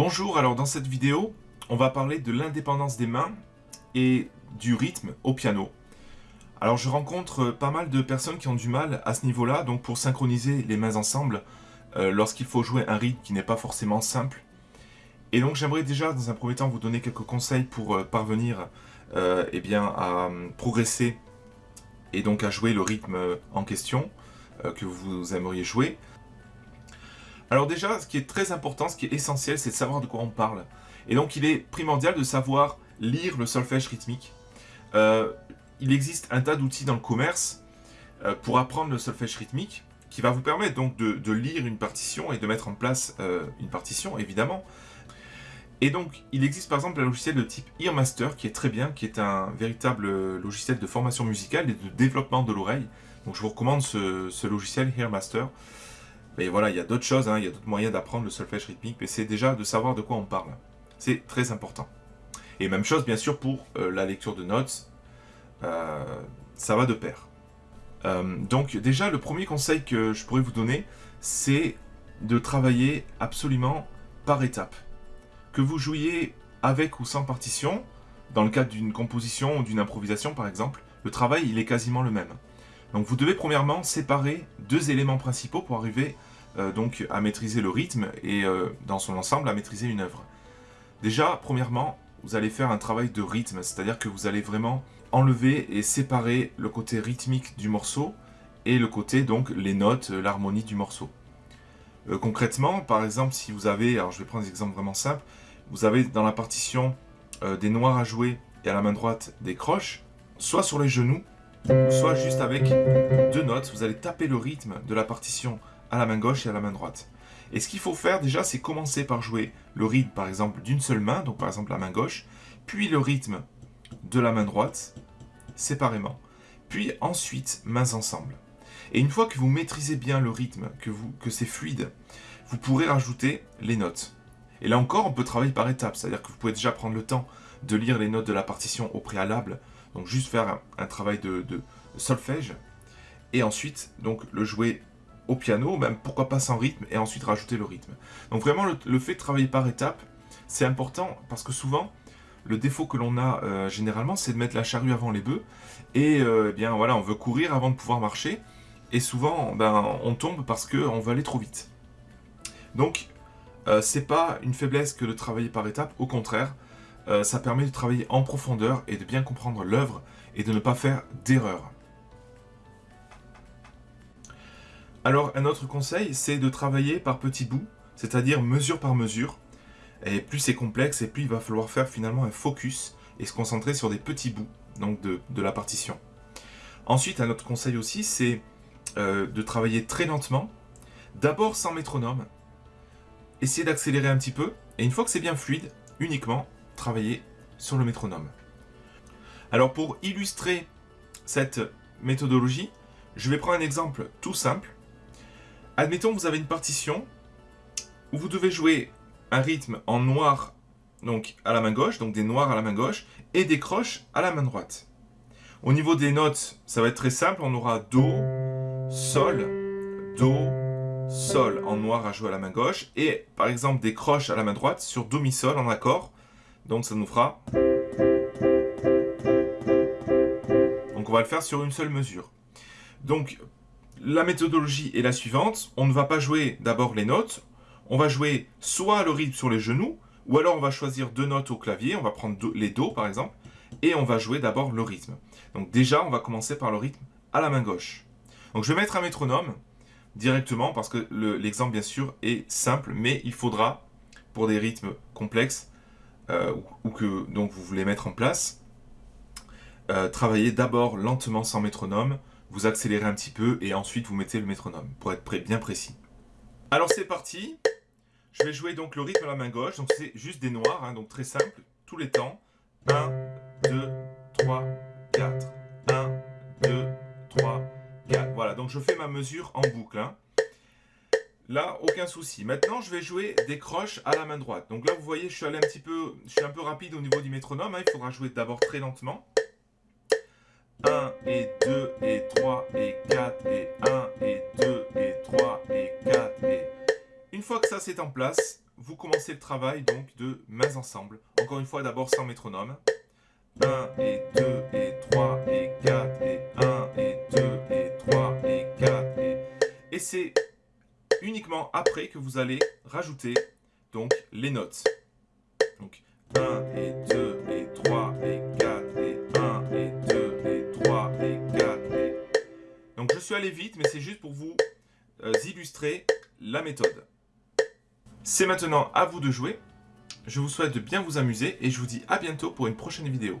Bonjour, alors dans cette vidéo, on va parler de l'indépendance des mains et du rythme au piano. Alors je rencontre pas mal de personnes qui ont du mal à ce niveau-là, donc pour synchroniser les mains ensemble, euh, lorsqu'il faut jouer un rythme qui n'est pas forcément simple. Et donc j'aimerais déjà dans un premier temps vous donner quelques conseils pour euh, parvenir euh, eh bien, à progresser et donc à jouer le rythme en question que vous aimeriez jouer. Alors déjà, ce qui est très important, ce qui est essentiel, c'est de savoir de quoi on parle. Et donc il est primordial de savoir lire le solfège rythmique. Euh, il existe un tas d'outils dans le commerce euh, pour apprendre le solfège rythmique qui va vous permettre donc de, lire une partition et de mettre en place euh, une partition, évidemment. Et donc, il existe par exemple un logiciel de type Earmaster qui est très bien, qui est un véritable logiciel de formation musicale et de développement de l'oreille. Donc je vous recommande ce, ce logiciel Earmaster. Mais voilà, il y a d'autres choses, hein, il y a d'autres moyens d'apprendre le solfège rythmique, mais c'est déjà de savoir de quoi on parle. C'est très important. Et même chose, bien sûr, pour euh, la lecture de notes, euh, ça va de pair. Euh, donc déjà, le premier conseil que je pourrais vous donner, c'est de travailler absolument par étapes. Que vous jouiez avec ou sans partition, dans le cadre d'une composition ou d'une improvisation par exemple, le travail il est quasiment le même. Donc vous devez premièrement séparer deux éléments principaux pour arriver donc à maîtriser le rythme et euh, dans son ensemble à maîtriser une œuvre. Déjà, premièrement, vous allez faire un travail de rythme, c'est-à-dire que vous allez vraiment enlever et séparer le côté rythmique du morceau et le côté, donc, les notes, euh, l'harmonie du morceau. concrètement, par exemple, si vous avez, alors je vais prendre des exemples vraiment simples, vous avez dans la partition des noirs à jouer et à la main droite des croches, soit sur les genoux, soit juste avec deux notes, vous allez taper le rythme de la partition à la main gauche et à la main droite. Et ce qu'il faut faire déjà, c'est commencer par jouer le rythme, par exemple, d'une seule main, donc par exemple la main gauche, puis le rythme de la main droite, séparément, puis ensuite mains ensemble. Et une fois que vous maîtrisez bien le rythme, que, c'est fluide, vous pourrez rajouter les notes. Et là encore, on peut travailler par étapes, c'est-à-dire que vous pouvez déjà prendre le temps de lire les notes de la partition au préalable, donc juste faire un, travail de, de solfège, et ensuite donc le jouer au piano, même pourquoi pas sans rythme, et ensuite rajouter le rythme. Donc vraiment, le, fait de travailler par étapes, c'est important, parce que souvent, le défaut que l'on a euh, généralement, c'est de mettre la charrue avant les bœufs, et euh, eh bien voilà, on veut courir avant de pouvoir marcher, et souvent, ben, on tombe parce qu'on veut aller trop vite. Donc, euh, c'est pas une faiblesse que de travailler par étapes, au contraire, ça permet de travailler en profondeur et de bien comprendre l'œuvre et de ne pas faire d'erreurs. Alors, un autre conseil, c'est de travailler par petits bouts, c'est-à-dire mesure par mesure. Et plus c'est complexe, et plus il va falloir faire finalement un focus et se concentrer sur des petits bouts donc de, la partition. Ensuite, un autre conseil aussi, c'est euh, de travailler très lentement. D'abord sans métronome. Essayez d'accélérer un petit peu. Et une fois que c'est bien fluide, uniquement travailler sur le métronome. Alors pour illustrer cette méthodologie, je vais prendre un exemple tout simple. Admettons que vous avez une partition où vous devez jouer un rythme en noir donc à la main gauche, donc des noirs à la main gauche, et des croches à la main droite. Au niveau des notes, ça va être très simple, on aura Do, Sol, Do, Sol en noir à jouer à la main gauche, et par exemple des croches à la main droite sur Do, Mi, Sol en accord, donc ça nous fera... Donc on va le faire sur une seule mesure. Donc la méthodologie est la suivante. On ne va pas jouer d'abord les notes. On va jouer soit le rythme sur les genoux, ou alors on va choisir deux notes au clavier. On va prendre les Do par exemple. Et on va jouer d'abord le rythme. Donc déjà, on va commencer par le rythme à la main gauche. Donc je vais mettre un métronome directement parce que l'exemple bien sûr est simple, mais il faudra pour des rythmes complexes euh, ou que donc vous voulez mettre en place, euh, travailler d'abord lentement sans métronome, vous accélérez un petit peu et ensuite vous mettez le métronome pour être bien précis. Alors c'est parti, je vais jouer donc le rythme à la main gauche, donc c'est juste des noirs, hein, donc très simple, tous les temps. 1, 2, 3, 4, 1, 2, 3, 4. Voilà, donc je fais ma mesure en boucle. Hein. Là, aucun souci. Maintenant, je vais jouer des croches à la main droite. Donc là, vous voyez, je suis allé un petit peu, je un peu rapide au niveau du métronome. Hein. Il faudra jouer d'abord très lentement. 1 et 2 et 3 et 4 et 1 et 2 et 3 et 4 et... Une fois que ça c'est en place, vous commencez le travail donc de mains ensemble. Encore une fois, d'abord sans métronome. 1 et 2 et 3 et 4 et 1 et 2 et 3 et 4 et... Et c'est uniquement après que vous allez rajouter donc les notes. Donc 1 et 2 suis vite mais c'est juste pour vous euh, illustrer la méthode. C'est maintenant à vous de jouer. Je vous souhaite de bien vous amuser et je vous dis à bientôt pour une prochaine vidéo.